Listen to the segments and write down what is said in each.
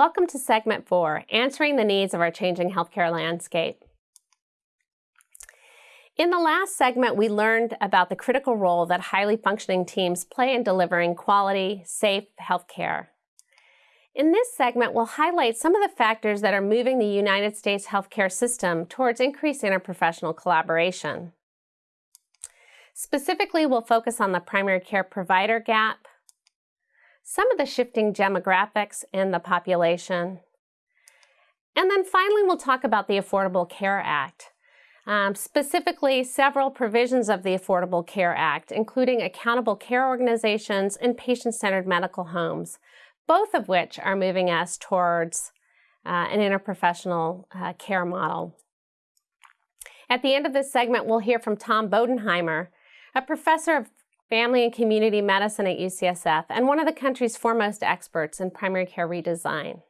Welcome to segment four, answering the needs of our changing healthcare landscape. In the last segment, we learned about the critical role that highly functioning teams play in delivering quality, safe healthcare. In this segment, we'll highlight some of the factors that are moving the United States healthcare system towards increased interprofessional collaboration. Specifically, we'll focus on the primary care provider gap, some of the shifting demographics in the population, and then finally, we'll talk about the Affordable Care Act. Um, specifically, several provisions of the Affordable Care Act, including accountable care organizations and patient-centered medical homes, both of which are moving us towards uh, an interprofessional uh, care model. At the end of this segment, we'll hear from Tom Bodenheimer, a professor of family and community medicine at UCSF and one of the country's foremost experts in primary care redesign.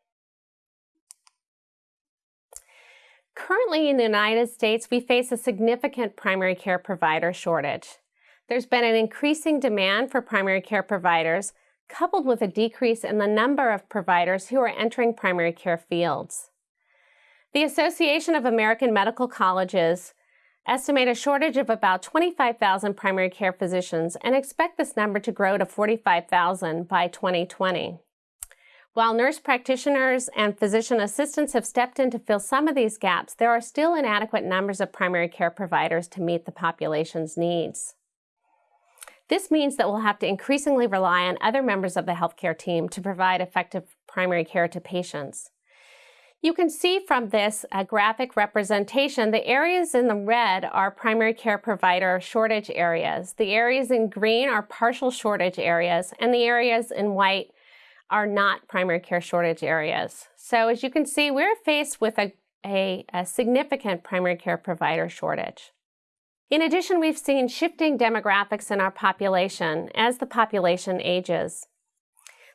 Currently in the United States, we face a significant primary care provider shortage. There's been an increasing demand for primary care providers, coupled with a decrease in the number of providers who are entering primary care fields. The Association of American Medical Colleges estimate a shortage of about 25,000 primary care physicians and expect this number to grow to 45,000 by 2020. While nurse practitioners and physician assistants have stepped in to fill some of these gaps, there are still inadequate numbers of primary care providers to meet the population's needs. This means that we'll have to increasingly rely on other members of the healthcare team to provide effective primary care to patients. You can see from this uh, graphic representation, the areas in the red are primary care provider shortage areas. The areas in green are partial shortage areas, and the areas in white are not primary care shortage areas. So as you can see, we're faced with a, a, a significant primary care provider shortage. In addition, we've seen shifting demographics in our population as the population ages.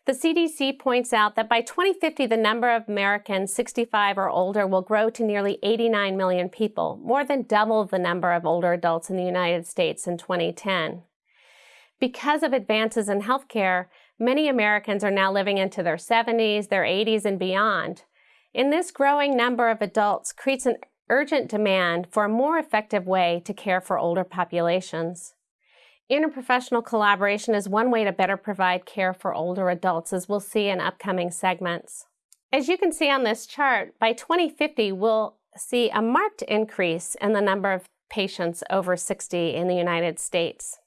The CDC points out that by 2050, the number of Americans 65 or older will grow to nearly 89 million people, more than double the number of older adults in the United States in 2010. Because of advances in healthcare, many Americans are now living into their 70s, their 80s, and beyond. In this growing number of adults creates an urgent demand for a more effective way to care for older populations. Interprofessional collaboration is one way to better provide care for older adults, as we'll see in upcoming segments. As you can see on this chart, by 2050, we'll see a marked increase in the number of patients over 60 in the United States.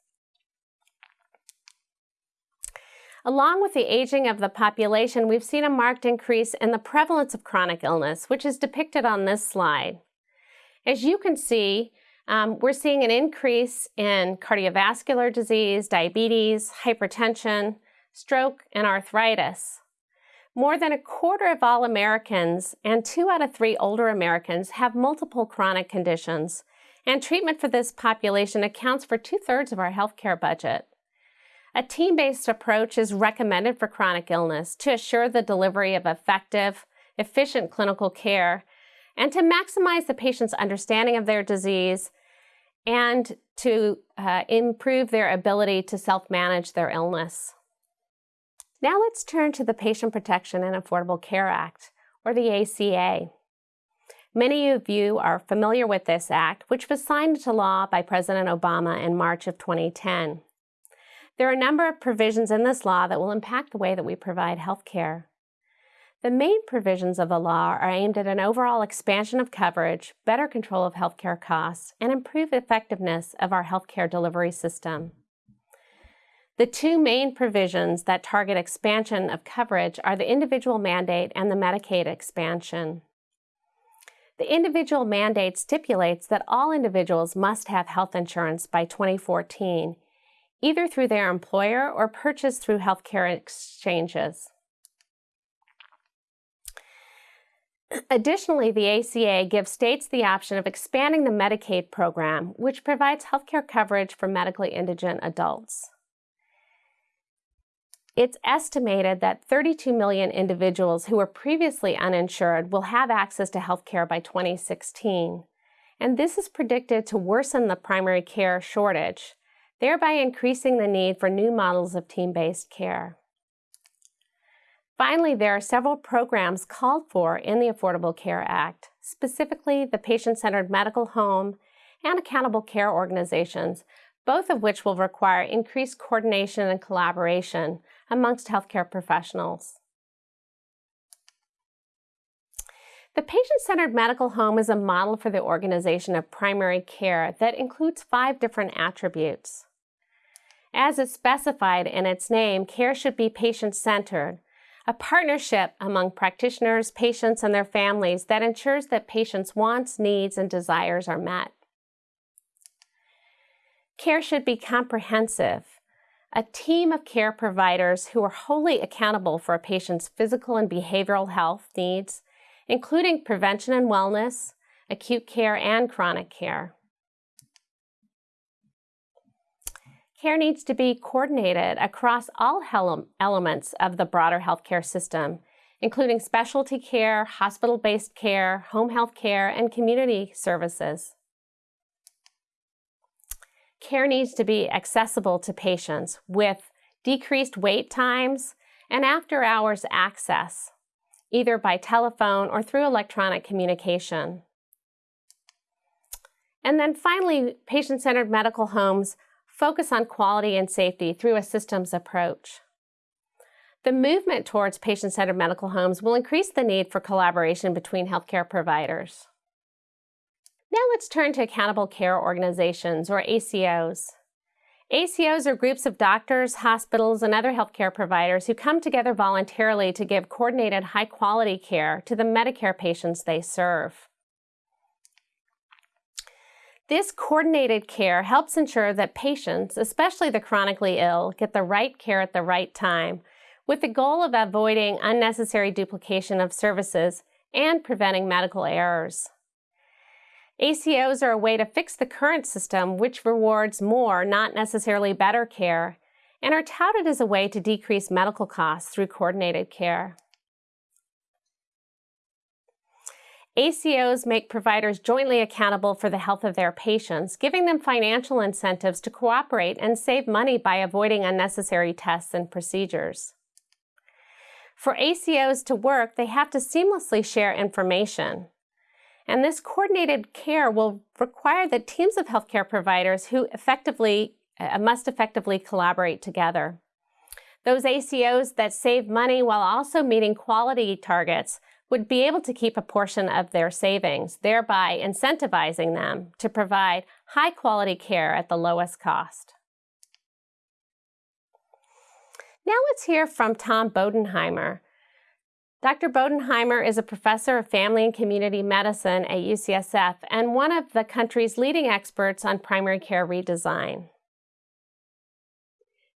Along with the aging of the population, we've seen a marked increase in the prevalence of chronic illness, which is depicted on this slide. As you can see, um, we're seeing an increase in cardiovascular disease, diabetes, hypertension, stroke, and arthritis. More than a quarter of all Americans and two out of three older Americans have multiple chronic conditions, and treatment for this population accounts for two-thirds of our healthcare budget. A team-based approach is recommended for chronic illness to assure the delivery of effective, efficient clinical care and to maximize the patient's understanding of their disease and to uh, improve their ability to self-manage their illness. Now let's turn to the Patient Protection and Affordable Care Act, or the ACA. Many of you are familiar with this act, which was signed into law by President Obama in March of 2010. There are a number of provisions in this law that will impact the way that we provide health care. The main provisions of the law are aimed at an overall expansion of coverage, better control of healthcare costs, and improved effectiveness of our healthcare delivery system. The two main provisions that target expansion of coverage are the individual mandate and the Medicaid expansion. The individual mandate stipulates that all individuals must have health insurance by 2014, either through their employer or purchased through healthcare exchanges. Additionally, the ACA gives states the option of expanding the Medicaid program, which provides healthcare coverage for medically indigent adults. It's estimated that 32 million individuals who were previously uninsured will have access to healthcare by 2016. And this is predicted to worsen the primary care shortage, thereby increasing the need for new models of team-based care. Finally, there are several programs called for in the Affordable Care Act, specifically the patient-centered medical home and accountable care organizations, both of which will require increased coordination and collaboration amongst healthcare professionals. The patient-centered medical home is a model for the organization of primary care that includes five different attributes. As is specified in its name, care should be patient-centered, a partnership among practitioners, patients, and their families that ensures that patients' wants, needs, and desires are met. Care should be comprehensive, a team of care providers who are wholly accountable for a patient's physical and behavioral health needs, including prevention and wellness, acute care, and chronic care. Care needs to be coordinated across all elements of the broader healthcare system, including specialty care, hospital-based care, home health care, and community services. Care needs to be accessible to patients with decreased wait times and after-hours access, either by telephone or through electronic communication. And then finally, patient-centered medical homes focus on quality and safety through a systems approach. The movement towards patient-centered medical homes will increase the need for collaboration between healthcare providers. Now let's turn to accountable care organizations, or ACOs. ACOs are groups of doctors, hospitals, and other healthcare providers who come together voluntarily to give coordinated high-quality care to the Medicare patients they serve. This coordinated care helps ensure that patients, especially the chronically ill, get the right care at the right time, with the goal of avoiding unnecessary duplication of services and preventing medical errors. ACOs are a way to fix the current system, which rewards more, not necessarily better care, and are touted as a way to decrease medical costs through coordinated care. ACOs make providers jointly accountable for the health of their patients, giving them financial incentives to cooperate and save money by avoiding unnecessary tests and procedures. For ACOs to work, they have to seamlessly share information. And this coordinated care will require that teams of healthcare providers who effectively uh, must effectively collaborate together. Those ACOs that save money while also meeting quality targets would be able to keep a portion of their savings, thereby incentivizing them to provide high quality care at the lowest cost. Now let's hear from Tom Bodenheimer. Dr. Bodenheimer is a professor of family and community medicine at UCSF and one of the country's leading experts on primary care redesign.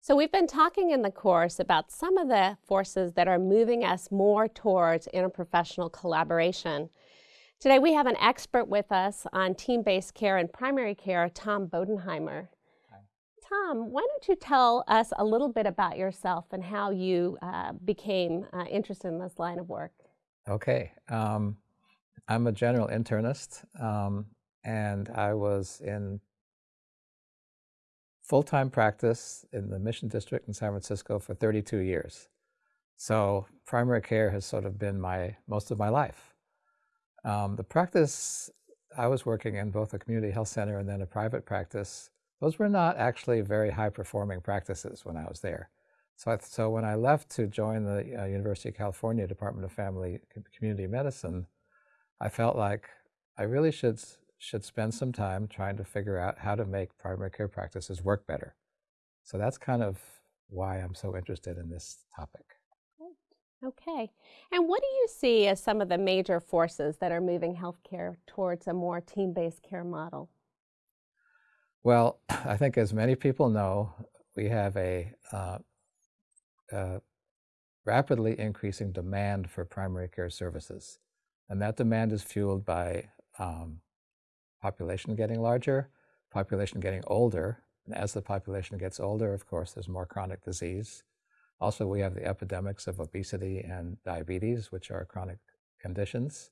So we've been talking in the course about some of the forces that are moving us more towards interprofessional collaboration. Today we have an expert with us on team-based care and primary care, Tom Bodenheimer. Hi. Tom, why don't you tell us a little bit about yourself and how you uh, became uh, interested in this line of work? Okay. Um, I'm a general internist, um, and I was in full-time practice in the Mission District in San Francisco for 32 years. So primary care has sort of been my most of my life. Um, the practice I was working in both a community health center and then a private practice, those were not actually very high-performing practices when I was there. So, I, so when I left to join the uh, University of California Department of Family Community Medicine, I felt like I really should should spend some time trying to figure out how to make primary care practices work better. So that's kind of why I'm so interested in this topic. Okay. And what do you see as some of the major forces that are moving healthcare towards a more team-based care model? Well, I think as many people know, we have a, uh, rapidly increasing demand for primary care services. And that demand is fueled by um, population getting larger, population getting older. And as the population gets older, of course, there's more chronic disease. Also, we have the epidemics of obesity and diabetes, which are chronic conditions.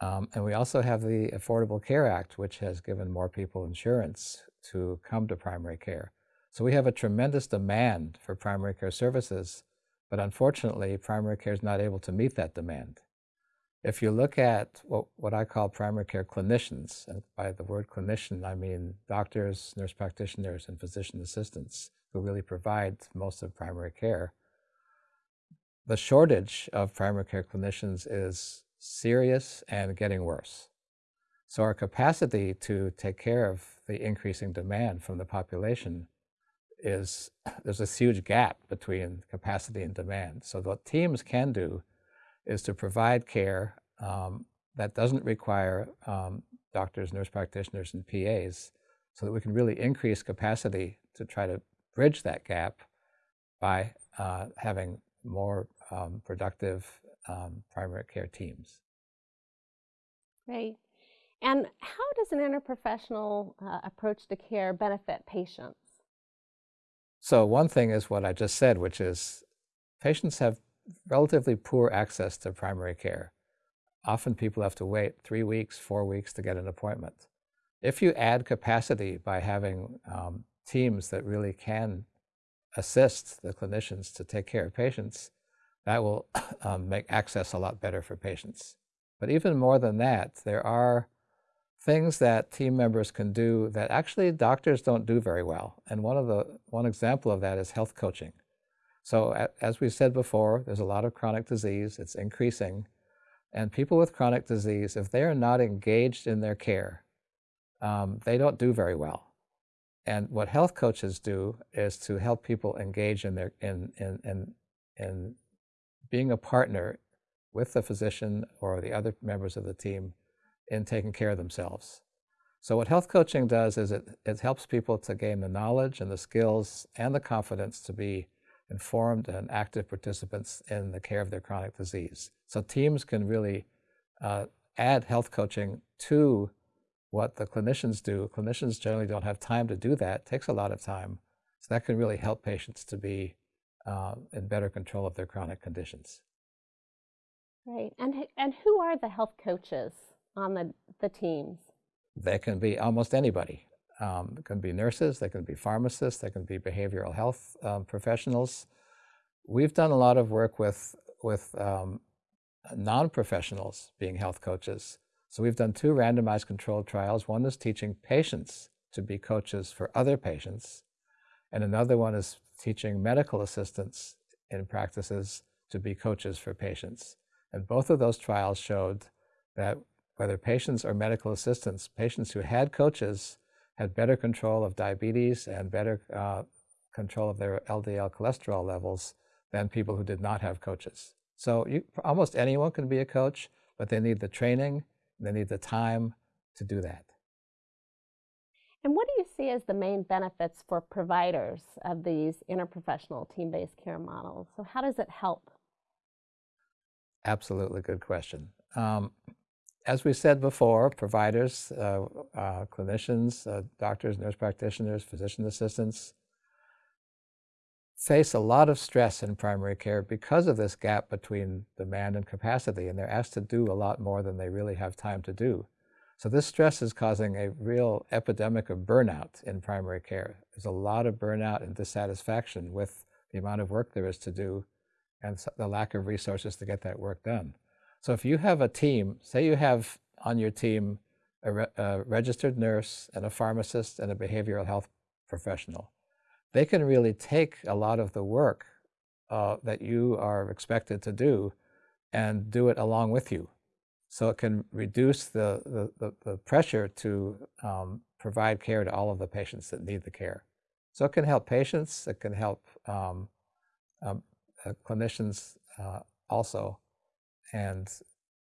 Um, and we also have the Affordable Care Act, which has given more people insurance to come to primary care. So we have a tremendous demand for primary care services, But unfortunately, primary care is not able to meet that demand. If you look at what, what I call primary care clinicians, and by the word clinician, I mean doctors, nurse practitioners, and physician assistants who really provide most of primary care, the shortage of primary care clinicians is serious and getting worse. So our capacity to take care of the increasing demand from the population is, there's a huge gap between capacity and demand. So what teams can do is to provide care um, that doesn't require um, doctors, nurse practitioners, and PAs so that we can really increase capacity to try to bridge that gap by uh, having more um, productive um, primary care teams. Great. And how does an interprofessional uh, approach to care benefit patients? So one thing is what I just said, which is patients have relatively poor access to primary care. Often people have to wait three weeks, four weeks to get an appointment. If you add capacity by having um, teams that really can assist the clinicians to take care of patients, that will um, make access a lot better for patients. But even more than that, there are things that team members can do that actually doctors don't do very well. And one of the one example of that is health coaching. So as we said before, there's a lot of chronic disease, it's increasing. And people with chronic disease, if they are not engaged in their care, um, they don't do very well. And what health coaches do is to help people engage in their in in in, in being a partner with the physician or the other members of the team in taking care of themselves. So what health coaching does is it, it helps people to gain the knowledge and the skills and the confidence to be informed and active participants in the care of their chronic disease. So teams can really uh, add health coaching to what the clinicians do. Clinicians generally don't have time to do that. It takes a lot of time. So that can really help patients to be uh, in better control of their chronic conditions. Right. And, and who are the health coaches on the, the teams? They can be almost anybody. Um, can be nurses, they can be pharmacists, they can be behavioral health um, professionals. We've done a lot of work with, with um, non-professionals being health coaches. So we've done two randomized controlled trials. One is teaching patients to be coaches for other patients, and another one is teaching medical assistants in practices to be coaches for patients. And both of those trials showed that whether patients or medical assistants, patients who had coaches had better control of diabetes and better uh, control of their LDL cholesterol levels than people who did not have coaches. So you, almost anyone can be a coach, but they need the training, they need the time to do that. And what do you see as the main benefits for providers of these interprofessional team-based care models? So how does it help? Absolutely good question. Um, as we said before, providers, uh, uh, clinicians, uh, doctors, nurse practitioners, physician assistants face a lot of stress in primary care because of this gap between demand and capacity, and they're asked to do a lot more than they really have time to do. So this stress is causing a real epidemic of burnout in primary care. There's a lot of burnout and dissatisfaction with the amount of work there is to do and the lack of resources to get that work done. So if you have a team, say you have on your team a, re a registered nurse and a pharmacist and a behavioral health professional, they can really take a lot of the work uh, that you are expected to do and do it along with you. So it can reduce the, the, the, the pressure to um, provide care to all of the patients that need the care. So it can help patients, it can help um, um, uh, clinicians uh, also and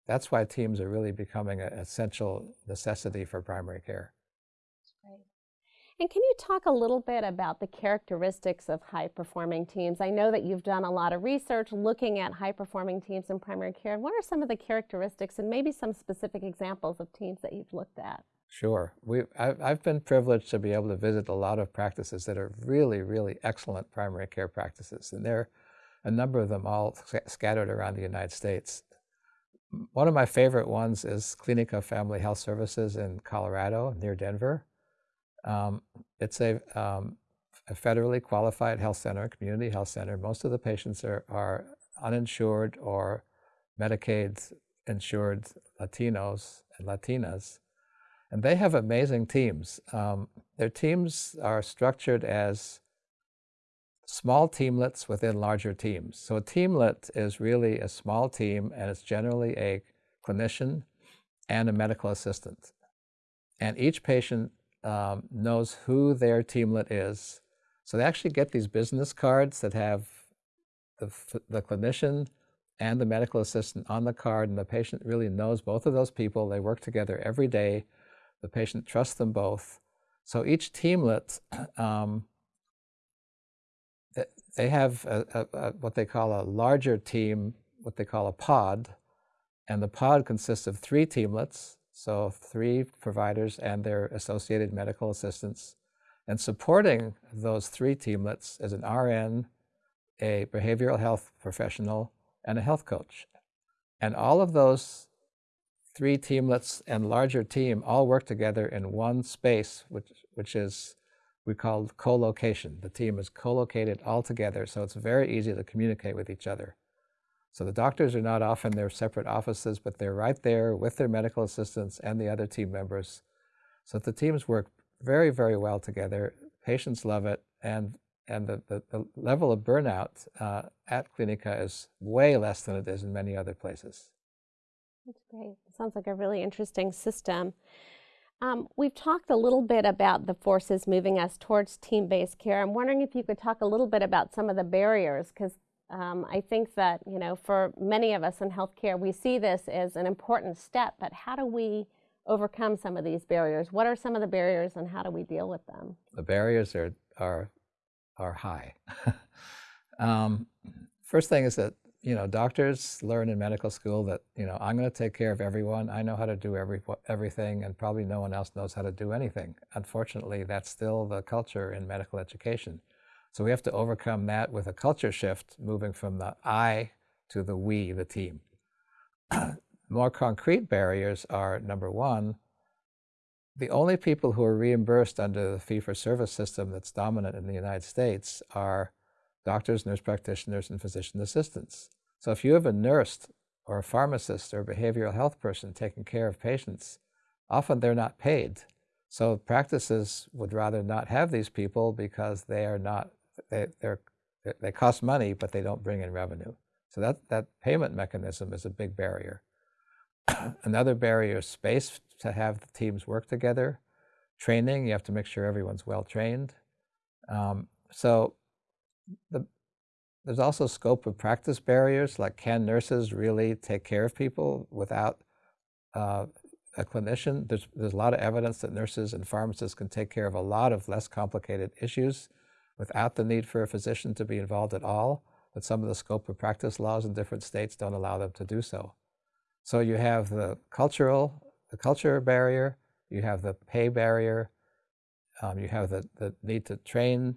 that's why teams are really becoming an essential necessity for primary care. That's great. And can you talk a little bit about the characteristics of high-performing teams? I know that you've done a lot of research looking at high-performing teams in primary care. What are some of the characteristics and maybe some specific examples of teams that you've looked at? Sure. We, I've, I've been privileged to be able to visit a lot of practices that are really, really excellent primary care practices. And there are a number of them all scattered around the United States one of my favorite ones is Clinica Family Health Services in Colorado near Denver. Um, it's a um, a federally qualified health center, community health center. Most of the patients are, are uninsured or Medicaid insured Latinos and Latinas. And they have amazing teams. Um, their teams are structured as small teamlets within larger teams. So a teamlet is really a small team and it's generally a clinician and a medical assistant. And each patient um, knows who their teamlet is. So they actually get these business cards that have the, the clinician and the medical assistant on the card, and the patient really knows both of those people. They work together every day. The patient trusts them both. So each teamlet, um, they have a, a, a, what they call a larger team, what they call a pod, and the pod consists of three teamlets, so three providers and their associated medical assistants. And supporting those three teamlets is an RN, a behavioral health professional, and a health coach. And all of those three teamlets and larger team all work together in one space, which, which is we call co-location. The team is co-located all together, so it's very easy to communicate with each other. So the doctors are not off in their separate offices, but they're right there with their medical assistants and the other team members. So the teams work very, very well together. Patients love it, and and the, the, the level of burnout uh, at Clinica is way less than it is in many other places. That's great. Sounds like a really interesting system. Um, we've talked a little bit about the forces moving us towards team-based care. I'm wondering if you could talk a little bit about some of the barriers, because um, I think that, you know, for many of us in healthcare, we see this as an important step, but how do we overcome some of these barriers? What are some of the barriers and how do we deal with them? The barriers are, are, are high. um, first thing is that, you know, doctors learn in medical school that, you know, I'm going to take care of everyone. I know how to do every, everything and probably no one else knows how to do anything. Unfortunately, that's still the culture in medical education. So we have to overcome that with a culture shift, moving from the I to the we, the team. More concrete barriers are number one, the only people who are reimbursed under the fee-for-service system that's dominant in the United States are doctors, nurse practitioners, and physician assistants. So if you have a nurse or a pharmacist or a behavioral health person taking care of patients, often they're not paid. So practices would rather not have these people because they are not they, they're, they cost money, but they don't bring in revenue. So that, that payment mechanism is a big barrier. Another barrier is space to have the teams work together. Training, you have to make sure everyone's well trained. Um, so the, there's also scope of practice barriers, like can nurses really take care of people without uh, a clinician? There's, there's a lot of evidence that nurses and pharmacists can take care of a lot of less complicated issues without the need for a physician to be involved at all, but some of the scope of practice laws in different states don't allow them to do so. So you have the cultural, the culture barrier, you have the pay barrier, um, you have the, the need to train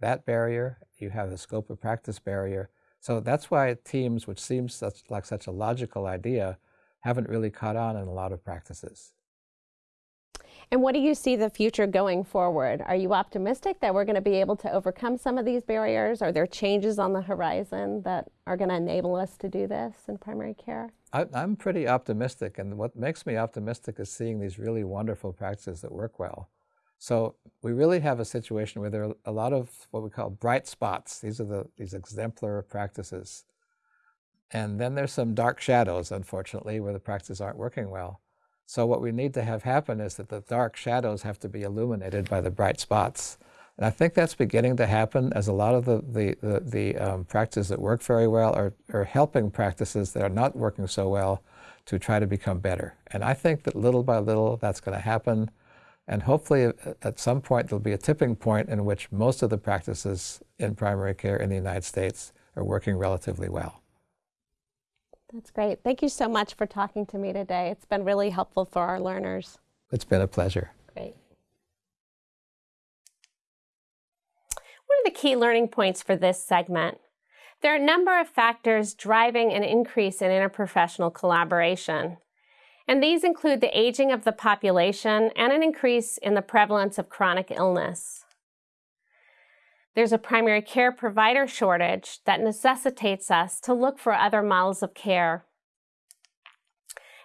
that barrier, you have the scope of practice barrier. So that's why teams, which seems such, like such a logical idea, haven't really caught on in a lot of practices. And what do you see the future going forward? Are you optimistic that we're going to be able to overcome some of these barriers? Are there changes on the horizon that are going to enable us to do this in primary care? I, am pretty optimistic, and what makes me optimistic is seeing these really wonderful practices that work well. So we really have a situation where there are a lot of what we call bright spots. These are the these exemplar practices. And then there's some dark shadows, unfortunately, where the practices aren't working well. So what we need to have happen is that the dark shadows have to be illuminated by the bright spots. And I think that's beginning to happen as a lot of the, the, the, the um, practices that work very well are, are helping practices that are not working so well to try to become better. And I think that little by little that's going to happen. And hopefully uh, at some point there'll be a tipping point in which most of the practices in primary care in the United States are working relatively well. That's great. Thank you so much for talking to me today. It's been really helpful for our learners. It's been a pleasure. Great. What are the key learning points for this segment? There are a number of factors driving an increase in interprofessional collaboration. And these include the aging of the population and an increase in the prevalence of chronic illness. there's a primary care provider shortage that necessitates us to look for other models of care.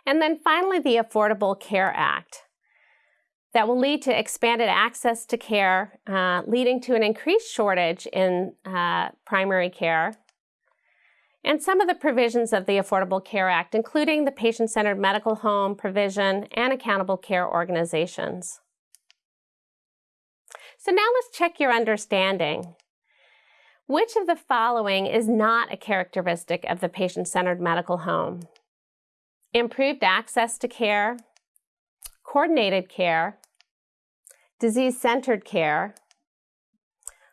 And then finally, the Affordable Care Act that will lead to expanded access to care, uh, leading to an increased shortage in uh, primary care. And some of the provisions of the Affordable Care Act, including the patient centered medical home provision and accountable care organizations. So now let's check your understanding. Which of the following is not a characteristic of the patient centered medical home? Improved access to care, coordinated care, disease centered care,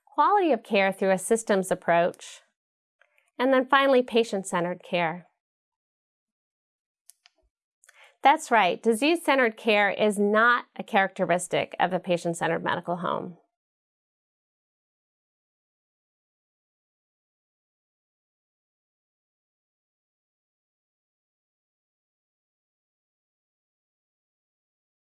quality of care through a systems approach, and then finally, patient centered care. That's right, disease centered care is not a characteristic of a patient centered medical home.